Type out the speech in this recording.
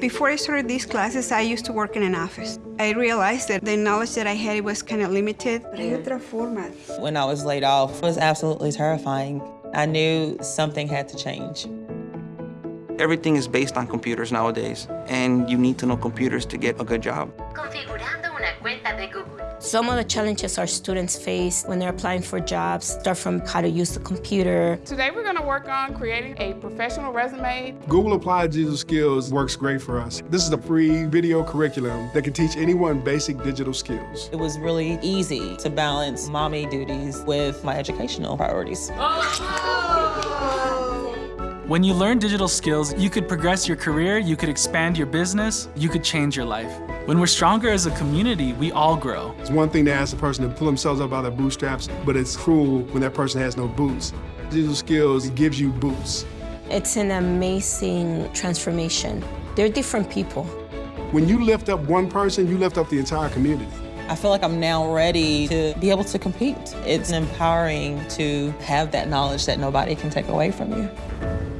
Before I started these classes, I used to work in an office. I realized that the knowledge that I had was kind of limited. Pero hay otra forma. When I was laid off, it was absolutely terrifying. I knew something had to change. Everything is based on computers nowadays, and you need to know computers to get a good job. Configurando una cuenta de Google. Some of the challenges our students face when they're applying for jobs start from how to use the computer. Today we're going to work on creating a professional resume. Google Applied Digital Skills works great for us. This is a free video curriculum that can teach anyone basic digital skills. It was really easy to balance mommy duties with my educational priorities. Oh, oh, When you learn digital skills, you could progress your career, you could expand your business, you could change your life. When we're stronger as a community, we all grow. It's one thing to ask a person to pull themselves up by their bootstraps, but it's cruel when that person has no boots. Digital skills gives you boots. It's an amazing transformation. They're different people. When you lift up one person, you lift up the entire community. I feel like I'm now ready to be able to compete. It's empowering to have that knowledge that nobody can take away from you.